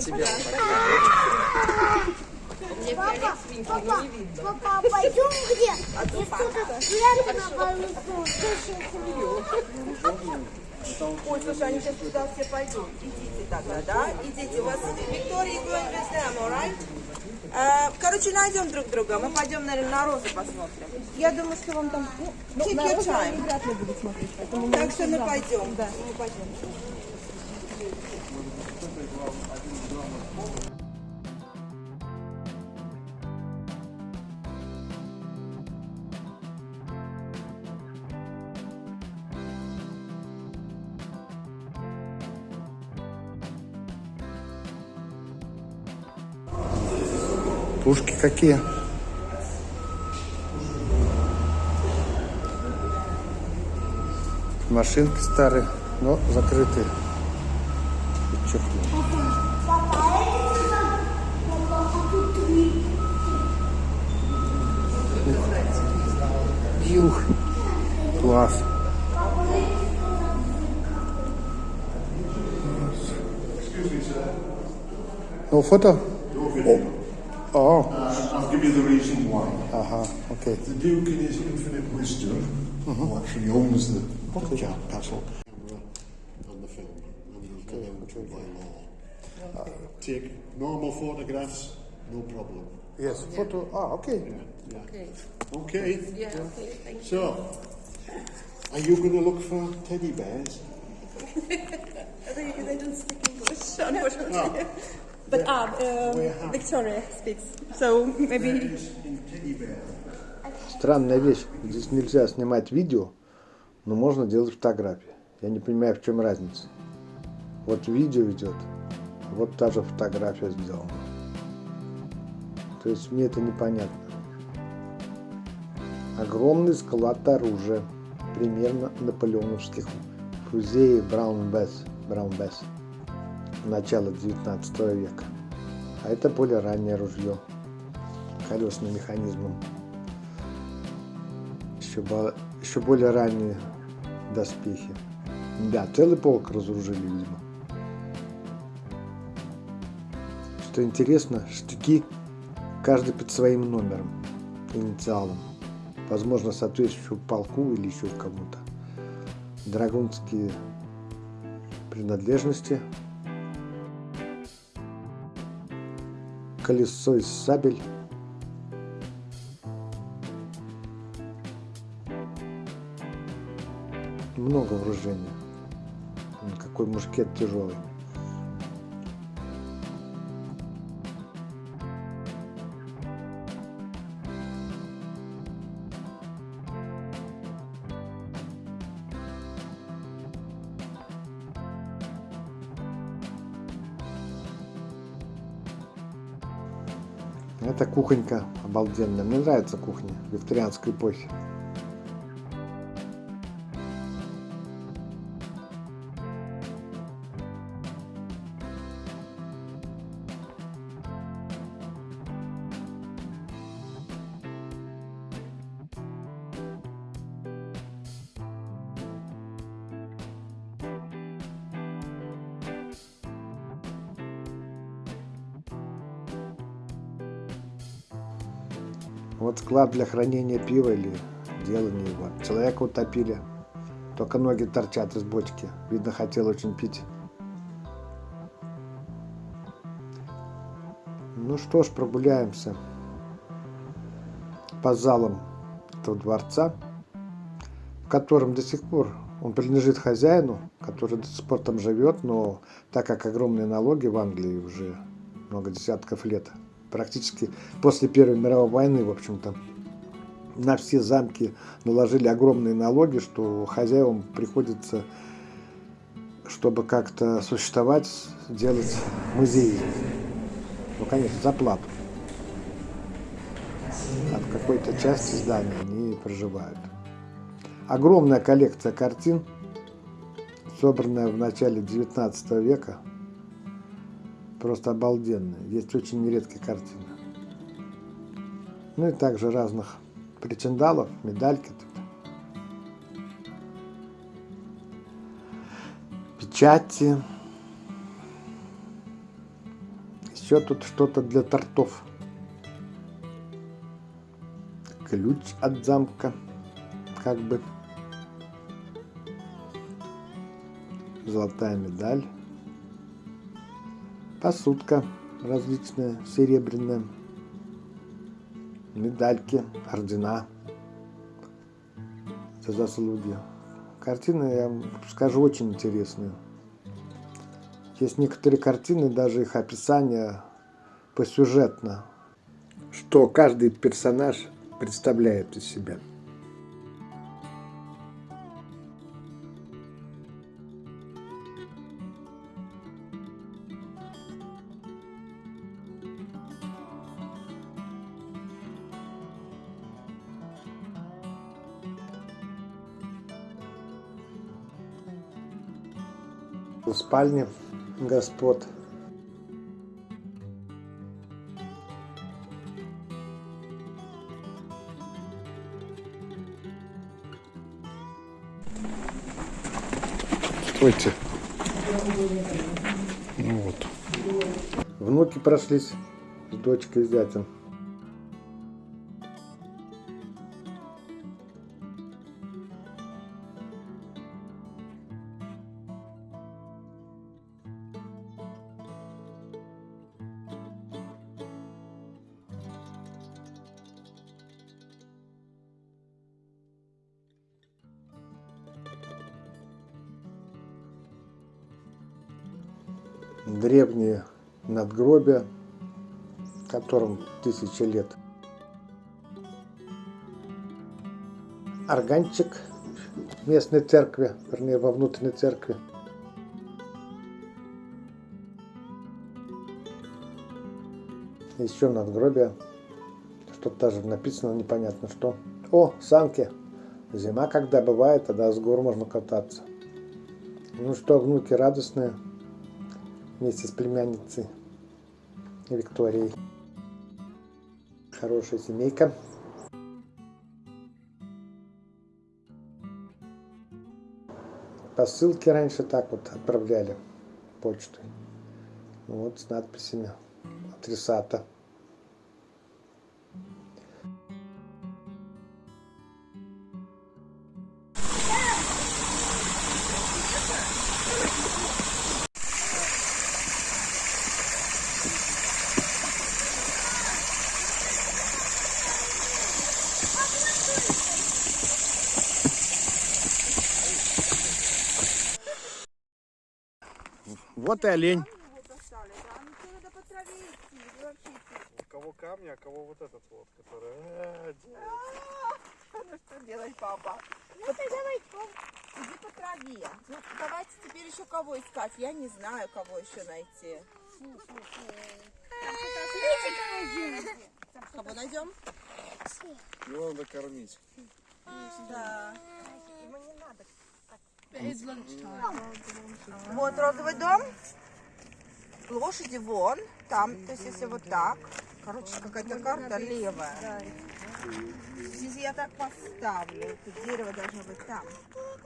тебя. Папа, папа, папа, пойдем где? Спрятан на балкон, Ой, слушай, они сейчас туда все пойдут. Идите тогда, да? Идите. У вас Виктория going with them, alright? Э, Короче, найдем друг друга. Мы пойдем, наверное, на розу посмотрим. Я думаю, что вам там... Ну, take your time. вряд ли будут смотреть, поэтому Так что мы пойдем. Да. Мы пойдем. Пушки какие? Машинки старые, но закрытые. И Юх. Класс. No photo? Oh. Uh, I'll give you the reason why. Ага, окей. The Duke, in his infinite wisdom, who actually owns the okay. castle, camera and the film, and he's allowed to by law. Uh, take normal photographs, no problem. Yes, photo. Ah, okay. Okay. Okay. Yeah, okay. Thank you. So, are you going to look for teddy bears? I think they don't speak English, unfortunately. But ah, uh, have- Victoria speaks, so maybe. Странная вещь. Здесь нельзя снимать видео, но можно делать фотографии. Я не понимаю, в чем разница. Вот видео идет, а вот та же фотография сделана. То есть мне это непонятно. Огромный склад оружия, примерно наполеоновских в музее Браунбесс, Браунбесс начала 19 века. А это более раннее ружье колесным механизмом еще, еще более ранние доспехи. Да, целый полк разоружили, видимо. Что интересно, штыки каждый под своим номером, инициалом. Возможно, соответствующему полку или еще кому-то. Драгунские принадлежности. Колесо из сабель. много вооружения. Какой мушкет тяжелый. Это кухонька обалденная. Мне нравится кухня викторианской эпохи. Вот склад для хранения пива или делания его. Человека утопили. Только ноги торчат из бочки. Видно, хотел очень пить. Ну что ж, прогуляемся по залам этого дворца, в котором до сих пор он принадлежит хозяину, который до сих пор там живет, но так как огромные налоги в Англии уже много десятков лет, практически после Первой мировой войны, в общем-то, на все замки наложили огромные налоги, что хозяевам приходится, чтобы как-то существовать, делать музеи. Ну, конечно, за плату. В какой-то части здания они проживают. Огромная коллекция картин, собранная в начале 19 века, просто обалденная. Есть очень редкие картины. Ну и также разных причиндалов, медальки. Печати. Еще тут что-то для тортов. Ключ от замка, как бы. Золотая медаль. Посудка различная, серебряная. Медальки, ордена за заслуги. Картины, я вам скажу, очень интересные. Есть некоторые картины, даже их описание посюжетно, что каждый персонаж представляет из себя. В спальне господ Стойте. Ну вот. Внуки прошлись с дочкой и зятем. Древние надгробия, которым тысячи лет. Органчик местной церкви, вернее, во внутренней церкви. Еще надгробие. Что-то даже написано, непонятно что. О, санки. Зима, когда бывает, тогда с гор можно кататься. Ну что, внуки радостные вместе с племянницей Викторией. Хорошая семейка. Посылки раньше так вот отправляли почтой. Вот с надписями адресата. Вот и олень. У кого камни, а кого вот этот вот, который... э, Ну что делать, папа? Ну, давай, Иди по траве. Ну, давайте теперь еще кого искать. Я не знаю, кого еще найти. Кого найдем? Его надо кормить. Да. Вот розовый дом. Лошади вон. Там, то есть если вот так. Короче, какая-то карта левая. Если я так поставлю, то дерево должно быть там.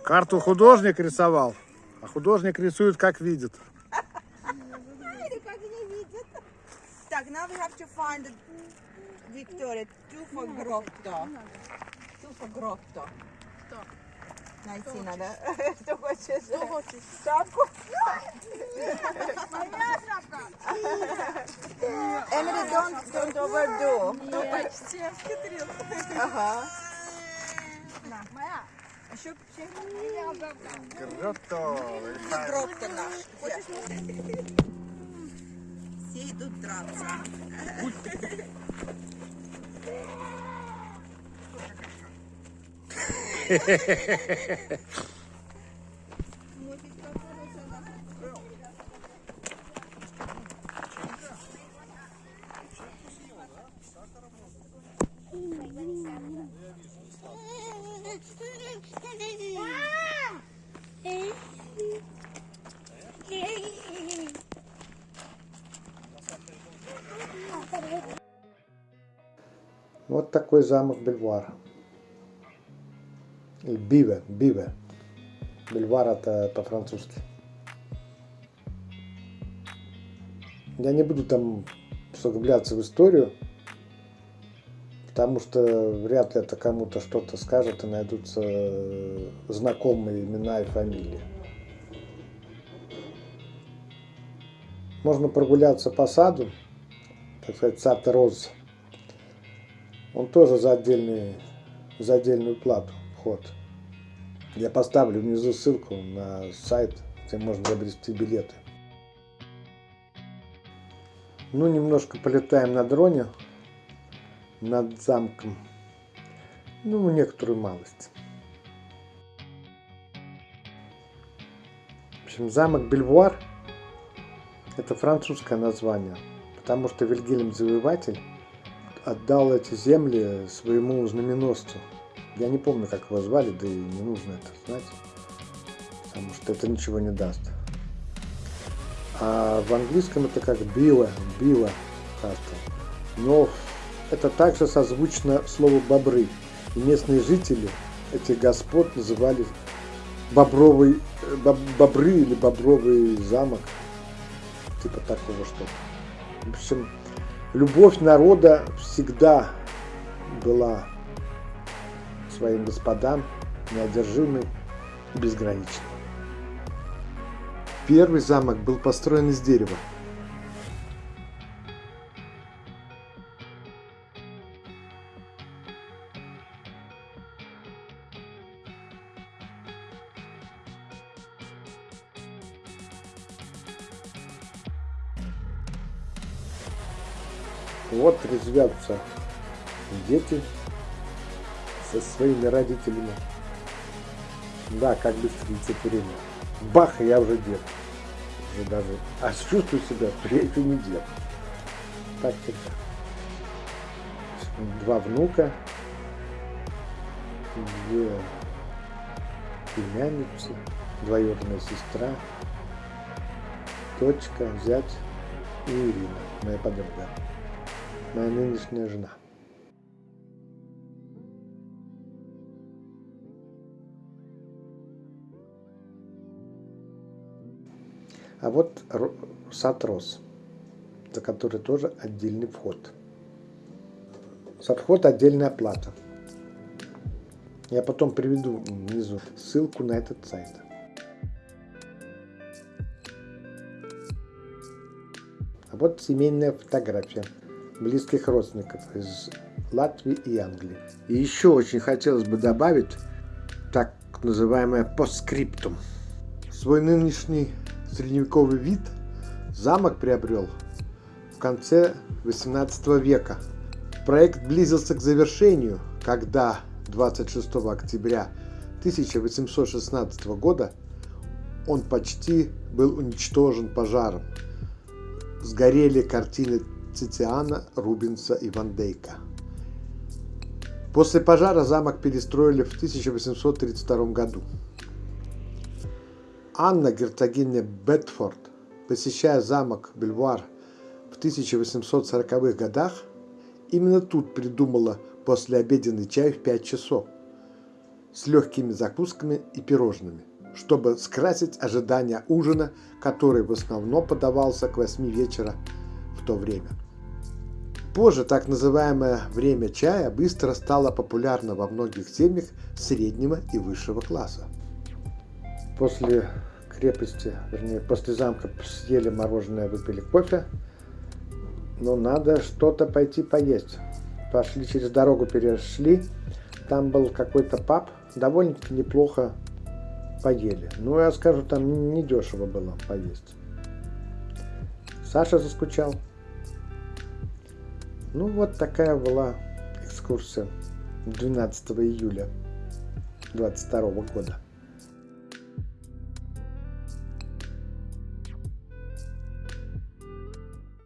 Карту художник рисовал, а художник рисует как видит. Или как не видит. Так, now we have to find Victoria. Туфа Гротто. Туфа Гротто. Что? Найти надо. Что хочешь? Что хочешь? Шапку? Emily, don't, don't overdo. Ну, почти обхитрил. Ага. Еще Гротто. Гротто наш. Все идут драться. Вот такой замок Бельвар. Биве, Биве. Бельвар это по-французски. Я не буду там углубляться в историю, потому что вряд ли это кому-то что-то скажет и найдутся знакомые имена и фамилии. Можно прогуляться по саду, так сказать, сад роз. Он тоже за, отдельный, за отдельную плату вход. Я поставлю внизу ссылку на сайт, где можно приобрести билеты. Ну, немножко полетаем на дроне над замком. Ну, некоторую малость. В общем, замок Бельвуар – это французское название, потому что Вильгельм Завоеватель отдал эти земли своему знаменосцу. Я не помню, как его звали, да и не нужно это знать, потому что это ничего не даст. А в английском это как Била, Била Кастл. Но это также созвучно слову бобры. И местные жители этих господ называли бобровый, боб, бобры или бобровый замок. Типа такого что. В общем, любовь народа всегда была своим господам неодержимой и безграничной. Первый замок был построен из дерева. Вот резвятся дети со своими родителями. Да, как быстро время. Бах, я уже дед. Уже даже, а чувствую себя, что я еще не дед. Так всегда. Два внука, две племянницы, двоюродная сестра, дочка, зять и Ирина, моя подруга, моя нынешняя жена. А вот сад рос, за который тоже отдельный вход. За вход отдельная плата. Я потом приведу внизу ссылку на этот сайт. А вот семейная фотография близких родственников из Латвии и Англии. И еще очень хотелось бы добавить так называемое постскриптум. Свой нынешний средневековый вид замок приобрел в конце XVIII века. Проект близился к завершению, когда 26 октября 1816 года он почти был уничтожен пожаром. Сгорели картины Цитиана, Рубинса и Ван Дейка. После пожара замок перестроили в 1832 году. Анна, герцогиня Бетфорд, посещая замок Бельвуар в 1840-х годах, именно тут придумала послеобеденный чай в 5 часов с легкими закусками и пирожными, чтобы скрасить ожидания ужина, который в основном подавался к 8 вечера в то время. Позже так называемое время чая быстро стало популярно во многих семьях среднего и высшего класса. После крепости, вернее, после замка съели мороженое, выпили кофе. Но надо что-то пойти поесть. Пошли через дорогу, перешли. Там был какой-то паб. Довольно-таки неплохо поели. Ну, я скажу, там недешево было поесть. Саша заскучал. Ну, вот такая была экскурсия 12 июля 22 года.